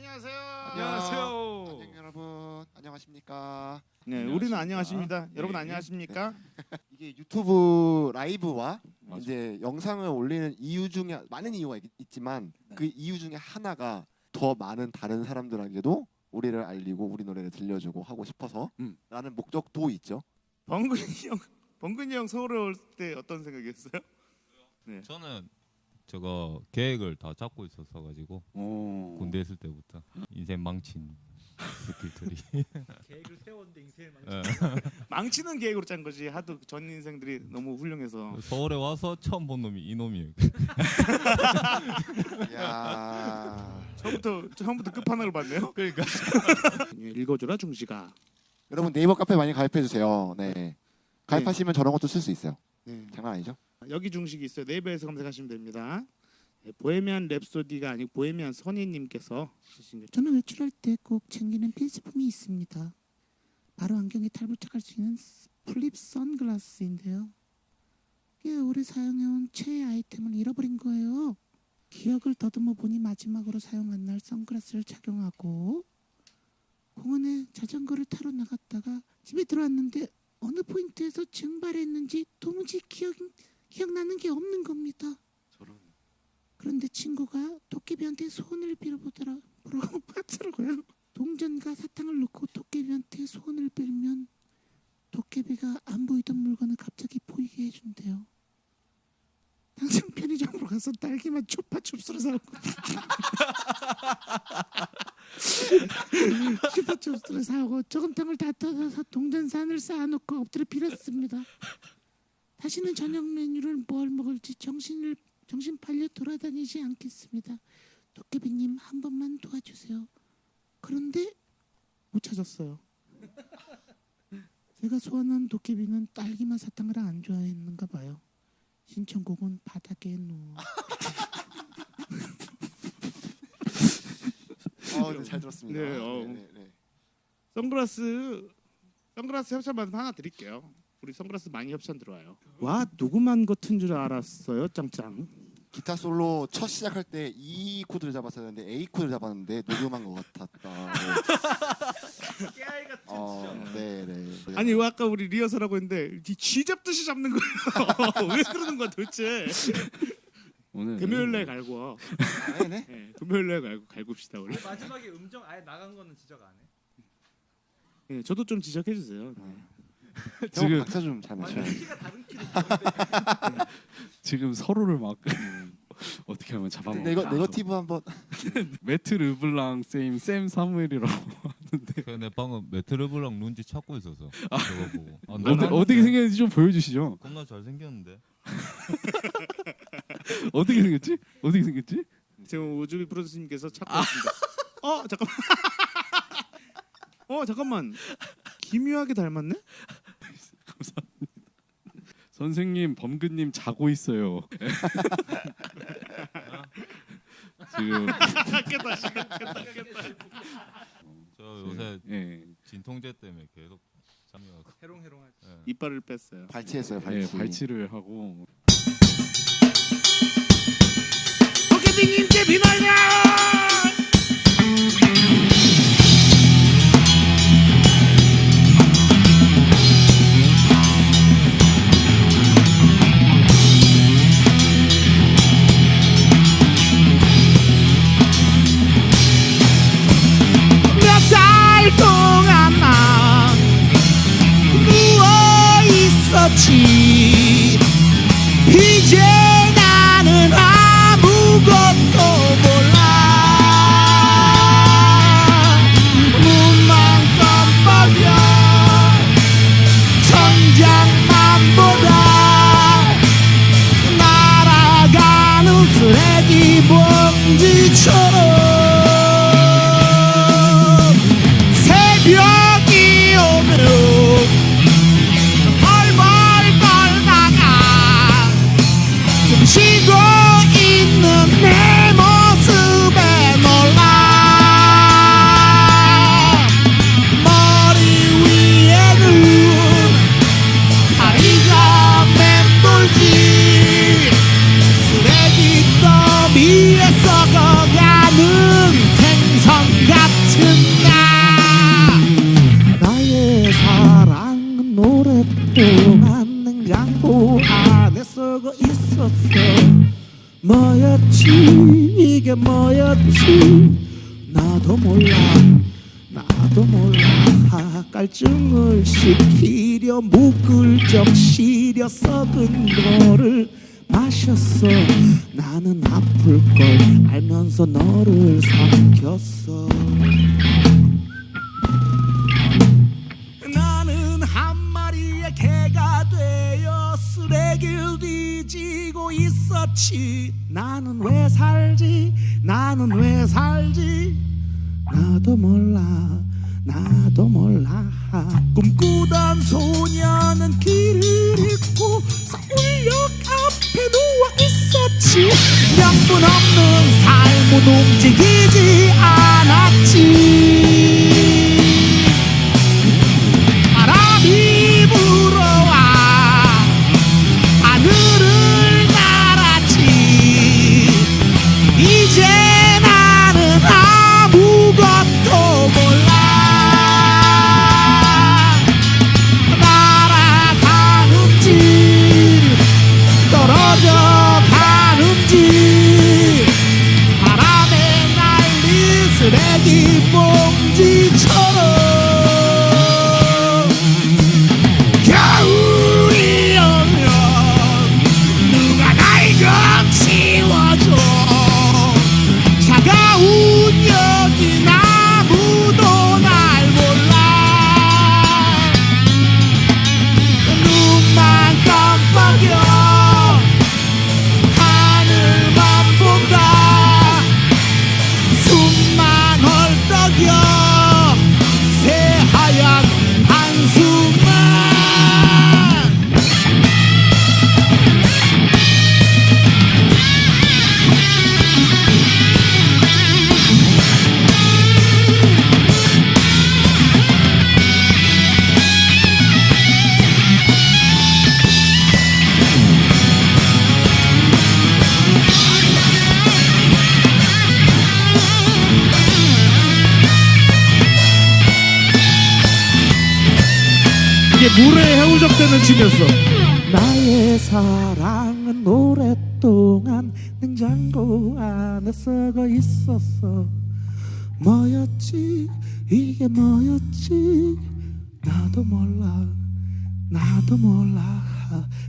안녕하세요. 안녕하세요. 안녕 여러분 안녕하십니까 네, 안녕하십니까. 우리는 안녕하십니다. 여러분 네. 안녕하십니까? 이게 유튜브 라이브와 맞아. 이제 영상을 올리는 이유 중에 많은 이유가 있, 지만 네. 그 이유 중에 하나가 더 많은 다른 사람들에게도 우리를 알리고 우리 노래를 들려주고 하고 싶어서 음. 라는 목적도 있죠 범근이 형, 범근이 형 서울에 올 때 어떤 생각이었어요? 저는 저거 계획을 다 잡고 있었어 가지고 오. 군대 있을 때부터 인생 망친 스킬들이 계획을 세웠는데 인생을 망쳐. 예. 망치는 계획으로 짠 거지. 하도 전 인생들이 너무 훌륭해서. 서울에 와서 처음 본 놈이 이 놈이에요. 야 처음부터 처음부터 끝판왕을 봤네요. 그러니까 예, 읽어주라 중지가. 여러분 네이버 카페 많이 가입해 주세요 네 가입하시면 저런 것도 쓸 수 있어요 네. 장난 아니죠 여기 중식이 있어요. 네이버에서 검색하시면 됩니다. 예, 보헤미안 랩소디가 아니고 보헤미안 선희님께서 저는 외출할 때 꼭 챙기는 필수품이 있습니다. 바로 안경에 탈부착할 수 있는 스- flip 선글라스인데요. 꽤 오래 사용해온 최애 아이템을 잃어버린 거예요. 기억을 더듬어 보니 마지막으로 사용한 날 선글라스를 착용하고 공원에 자전거를 타러 나갔다가 집에 들어왔는데 어느 포인트에서 증발했는지 도무지 기억 기억나는 게 없는 겁니다. 그런데 친구가 도깨비한테 소원을 빌어보더라 보라고 하더라고요. 동전과 사탕을 넣고 도깨비한테 소원을 빌면 도깨비가 안 보이던 물건을 갑자기 보이게 해준대요. 당장 편의점으로 가서 딸기맛 초파춥스를 사오고 초파춥스를 사오고 저금통을 다 뜯어서 동전산을 쌓아놓고 엎드려 빌었습니다. 다시는 저녁 메뉴를 뭘 먹을지 정신을 정신 팔려 돌아다니지 않겠습니다. 도깨비님 한 번만 도와주세요. 그런데 못 찾았어요. 제가 소원한 도깨비는 딸기맛 사탕을 안 좋아했는가 봐요. 신청곡은 바닥에 누워. 어, 네, 잘 들었습니다 네, 어. 네, 네. 선글라스 선글라스 협찬 받으면 하나 드릴게요. 우리 선글라스 많이 협찬 들어와요. 와 누구만 같은 줄 알았어요, 짱짱. 기타 솔로 첫 시작할 때 E 코드를 잡았었는데 A 코드를 잡았는데 녹음한 것 같았다 네. 깨알 같은 어, 네, 네. 아니 왜 아까 우리 리허설하고 했는데 이쥐 잡듯이 잡는 거예요. 왜 그러는 거야 도대체? 오늘 금요일 날 갈고. 와. 네, 네. 네, 금요일 날 갈고 갈굽시다 우리. 마지막에 음정 아예 나간 거는 지적 안 해. 네, 저도 좀 지적해 주세요. 네. 지금 지금- 박자 다른 키로. 지금 서로를 막 어떻게 하면 잡아먹을까? 네거 네거티브 한번 매트 르블랑 쌤, 쌤 사무엘이라고 하는데 그내 방금 메트르블랑 룬지 찾고 있어서 저거 보고. 아, 어디, 어떻게 생겼는지 좀 보여주시죠. 겁나 잘 생겼는데. 어떻게 생겼지? 어떻게 생겼지? 지금 우주비 프로듀서님께서 찾고 있습니다. 어 잠깐만. 어 잠깐만. 기묘하게 닮았네? 선생님 범근님 자고 있어요. 지금 깼다 깼다 깼다. 저 요새 예, 진통제 때문에 계속 잠이 와고. 해롱해롱하지. 예. 이빨을 뺐어요. 발치했어요. 예, 발치. 발치를 하고 이게 뭐였지? 나도 몰라. 나도 몰라. 깔증을 시키려 묵을 적시려 썩은 거를 마셨어. 나는 아플 걸 알면서 너를 삼켰어 뒤지고 있었지. 나는 왜 살지? 나는 왜 살지? 나도 몰라. 나도 몰라. 꿈꾸던 소녀는 길을 잃고 서울역 앞에 누워 있었지. 명분 없는 삶은 움직이지 않았지 的梦已超。 이게 물에 해우적대는 춤이었어. 나의 사랑은 오랫동안 냉장고 안에 썩어 있었어. 뭐였지? 이게 뭐였지? 나도 몰라. 나도 몰라.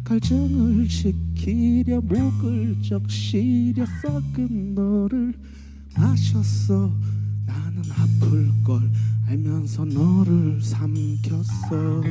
갈증을 식히려 목을 적시려 썩은 너를 마셨어. 나는 아플 걸 알면서 너를 삼켰어